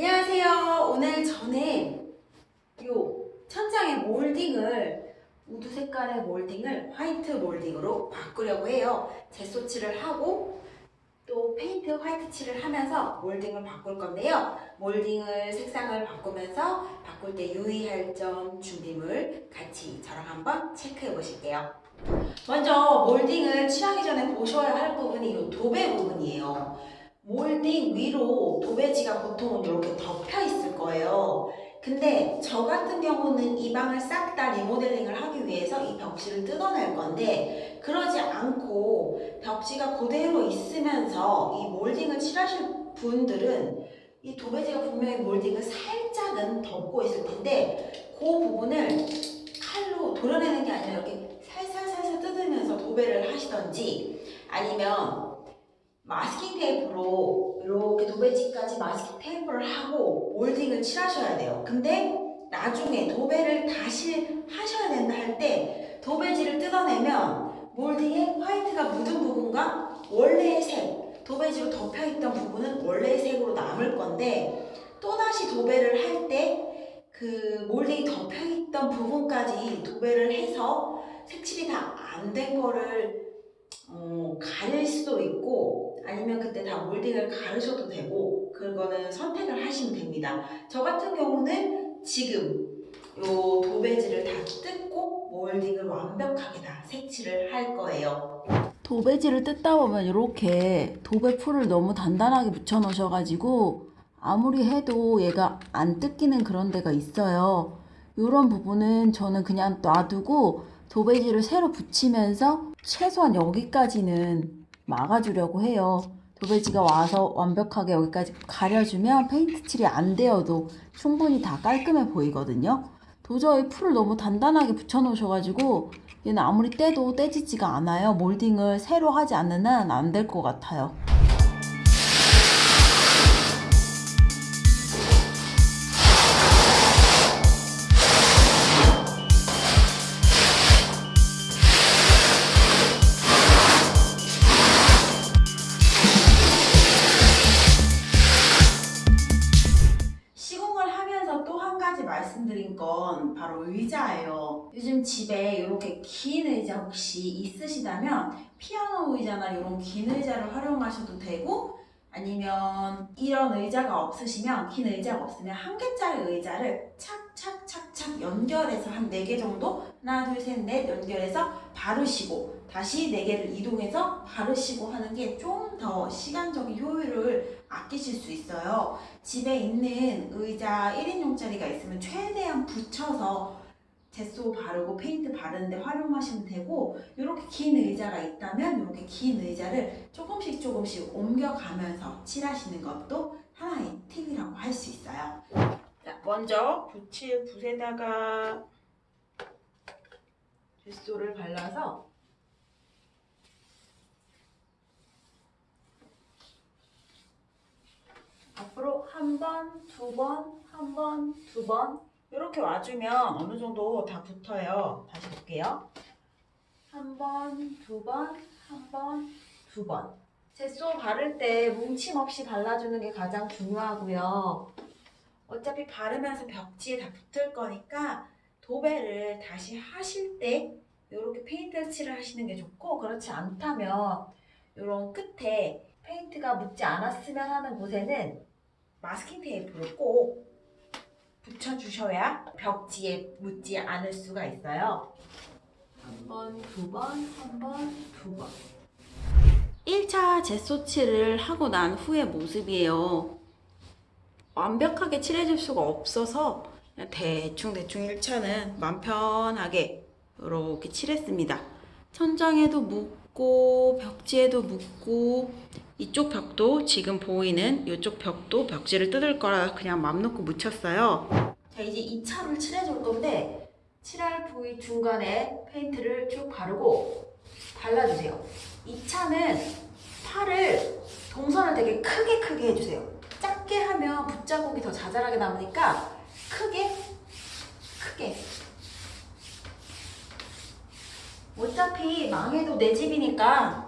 안녕하세요. 오늘 저는 요 천장의 몰딩을 우드 색깔의 몰딩을 화이트 몰딩으로 바꾸려고 해요. gesso칠을 하고 또 페인트 화이트 칠을 하면서 몰딩을 바꿀 건데요. 몰딩을 색상을 바꾸면서 바꿀 때 유의할 점 준비물 같이 저랑 한번 체크해 보실게요. 먼저 몰딩을 칠하기 전에 보셔야 할 부분이 이 도배 부분이에요. 몰딩 위로 도배지가 보통은 이렇게 덮여 있을 거예요. 근데 저 같은 경우는 이 방을 싹 다 리모델링을 하기 위해서 이 벽지를 뜯어낼 건데 그러지 않고 벽지가 그대로 있으면서 이 몰딩을 칠하실 분들은 이 도배지가 분명히 몰딩을 살짝은 덮고 있을 텐데 그 부분을 칼로 도려내는 게 아니라 이렇게 살살살살 뜯으면서 도배를 하시던지 아니면 마스킹 테이프로 이렇게 도배지까지 마스킹 테이프를 하고 몰딩을 칠하셔야 돼요. 근데 나중에 도배를 다시 하셔야 된다 할 때 도배지를 뜯어내면 몰딩에 화이트가 묻은 부분과 원래의 색, 도배지로 덮여있던 부분은 원래의 색으로 남을 건데 또다시 도배를 할 때 그 몰딩이 덮여있던 부분까지 도배를 해서 색칠이 다 안 된 거를 어, 가릴 수도 있고 아니면 그때 다 몰딩을 가르셔도 되고 그거는 선택을 하시면 됩니다. 저 같은 경우는 지금 요 도배지를 다 뜯고 몰딩을 완벽하게 다 색칠을 할 거예요. 도배지를 뜯다 보면 이렇게 도배 풀을 너무 단단하게 붙여 놓으셔가지고 아무리 해도 얘가 안 뜯기는 그런 데가 있어요. 이런 부분은 저는 그냥 놔두고 도배지를 새로 붙이면서 최소한 여기까지는 막아주려고 해요. 도배지가 와서 완벽하게 여기까지 가려주면 페인트 칠이 안 되어도 충분히 다 깔끔해 보이거든요. 도저히 풀을 너무 단단하게 붙여 놓으셔가지고 얘는 아무리 떼도 떼지지가 않아요. 몰딩을 새로 하지 않는 한 안 될 것 같아요. 바로 의자예요. 요즘 집에 이렇게 긴 의자 혹시 있으시다면 피아노 의자나 이런 긴 의자를 활용하셔도 되고 아니면 이런 의자가 없으시면 긴 의자가 없으면 한 개짜리 의자를 착착착착 연결해서 한 네 개 정도 하나 둘 셋 넷 연결해서 바르시고 다시 네 개를 이동해서 바르시고 하는 게 좀 더 시간적인 효율을 아끼실 수 있어요. 집에 있는 의자 1인용짜리가 있으면 최대한 붙여서 제소 바르고 페인트 바르는데 활용하시면 되고 이렇게 긴 의자가 있다면 이렇게 긴 의자를 조금씩 조금씩 옮겨가면서 칠하시는 것도 하나의 팁이라고 할 수 있어요. 자, 먼저 붙일 붓에다가 제소를 발라서 앞으로 한 번, 두 번, 한 번, 두 번 이렇게 와주면 어느 정도 다 붙어요. 다시 볼게요. 한 번, 두 번, 한 번, 두 번. gesso 바를 때 뭉침 없이 발라주는 게 가장 중요하고요. 어차피 바르면서 벽지에 다 붙을 거니까 도배를 다시 하실 때 이렇게 페인트 칠을 하시는 게 좋고 그렇지 않다면 이런 끝에 페인트가 묻지 않았으면 하는 곳에는 마스킹 테이프를 꼭 붙여주셔야 벽지에 묻지 않을 수가 있어요. 한 번, 두 번, 한 번, 두 번. 1차 제소칠을 하고 난 후의 모습이에요. 완벽하게 칠해줄 수가 없어서 그냥 대충 대충 1차는 맘 편하게 이렇게 칠했습니다. 천장에도 묻고 벽지에도 묻고 이쪽 벽도 지금 보이는 이쪽 벽도 벽지를 뜯을 거라 그냥 맘 놓고 묻혔어요. 자 이제 2차를 칠해줄 건데 칠할 부위 중간에 페인트를 쭉 바르고 발라주세요. 2차는 팔을 동선을 되게 크게 크게 해주세요. 작게 하면 붓자국이 더 자잘하게 남으니까 크게 크게 어차피 망해도 내 집이니까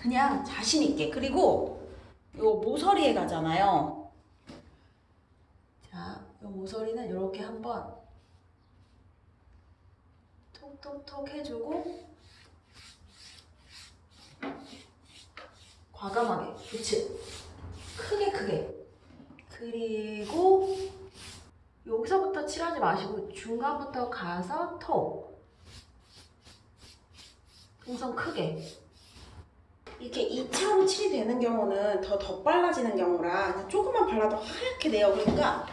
그냥 자신 있게. 그리고 요 모서리에 가잖아요. 자, 이 모서리는 이렇게 한번 톡톡톡 해주고 과감하게 그치? 크게 크게. 그리고 여기서부터 칠하지 마시고 중간부터 가서 톡. 동선 크게 이렇게 2차로 칠이 되는 경우는 더 덧발라지는 경우라 조금만 발라도 하얗게 돼요. 그러니까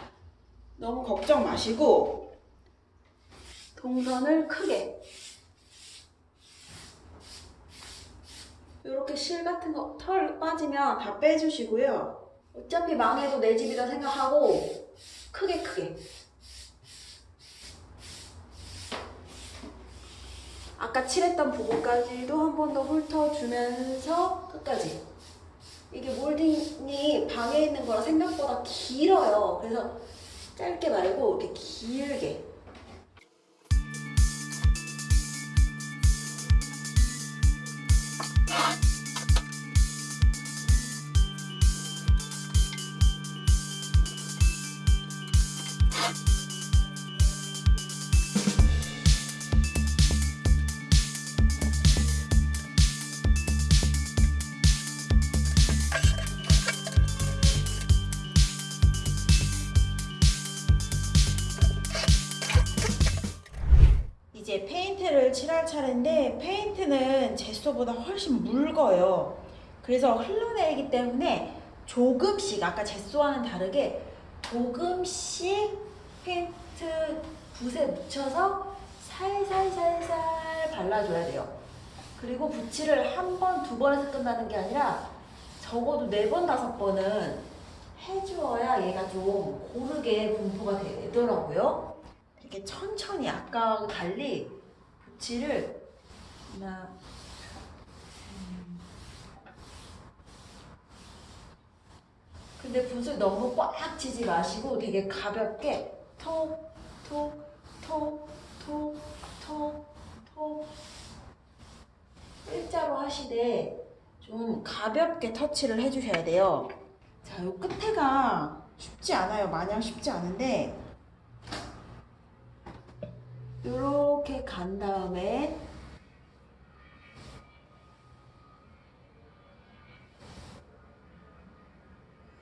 너무 걱정 마시고 동선을 크게 이렇게 실 같은 거 털 빠지면 다 빼주시고요. 어차피 망해도 내 집이다 생각하고 크게 크게 아까 칠했던 부분까지도 한 번 더 훑어주면서 끝까지. 이게 몰딩이 방에 있는 거라 생각보다 길어요. 그래서 짧게 말고 이렇게 길게 차례인데 페인트는 제소보다 훨씬 묽어요. 그래서 흘러내리기 때문에 조금씩 아까 제소와는 다르게 조금씩 페인트 붓에 묻혀서 살살살살 발라줘야 돼요. 그리고 붓칠을 한 번, 두 번에서 끝나는 게 아니라 적어도 네 번, 다섯 번은 해주어야 얘가 좀 고르게 분포가 되더라고요. 이렇게 천천히 아까와 달리 하나, 음. 근데 붓을 너무 꽉 치지 마시고 되게 가볍게 톡, 톡, 톡, 톡, 톡, 톡 일자로 하시되 좀 가볍게 터치를 해주셔야 돼요. 자, 요 끝에가 쉽지 않아요. 마냥 쉽지 않은데 이렇게 간 다음에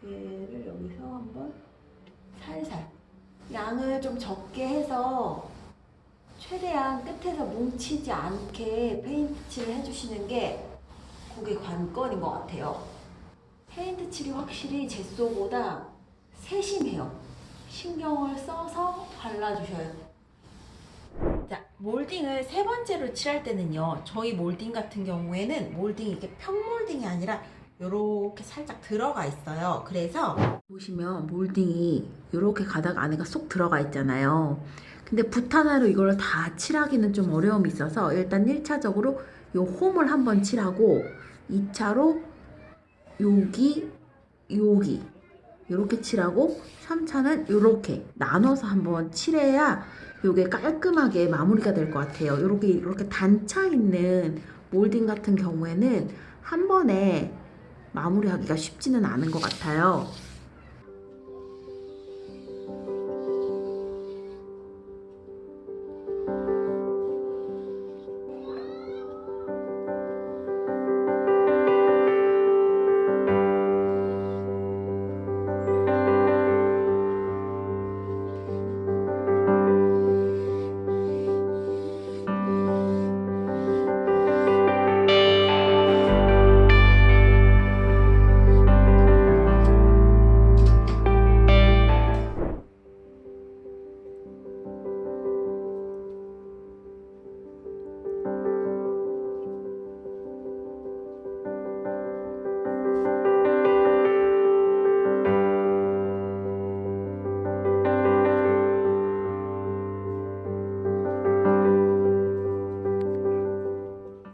얘를 여기서 한번 살살 양을 좀 적게 해서 최대한 끝에서 뭉치지 않게 페인트 칠을 해주시는 게 그게 관건인 것 같아요. 페인트 칠이 확실히 제소보다 세심해요. 신경을 써서 발라주셔야 돼요. 자, 몰딩을 세 번째로 칠할 때는요. 저희 몰딩 같은 경우에는 몰딩이 이렇게 평몰딩이 아니라 이렇게 살짝 들어가 있어요. 그래서 보시면 몰딩이 이렇게 가다가 안에가 쏙 들어가 있잖아요. 근데 붓 하나로 이걸 다 칠하기는 좀 어려움이 있어서 일단 1차적으로 요 홈을 한번 칠하고 2차로 여기 여기 이렇게 칠하고 3차는 이렇게 나눠서 한번 칠해야 요게 깔끔하게 마무리가 될 것 같아요. 이렇게 이렇게 단차 있는 몰딩 같은 경우에는 한 번에 마무리하기가 쉽지는 않은 것 같아요.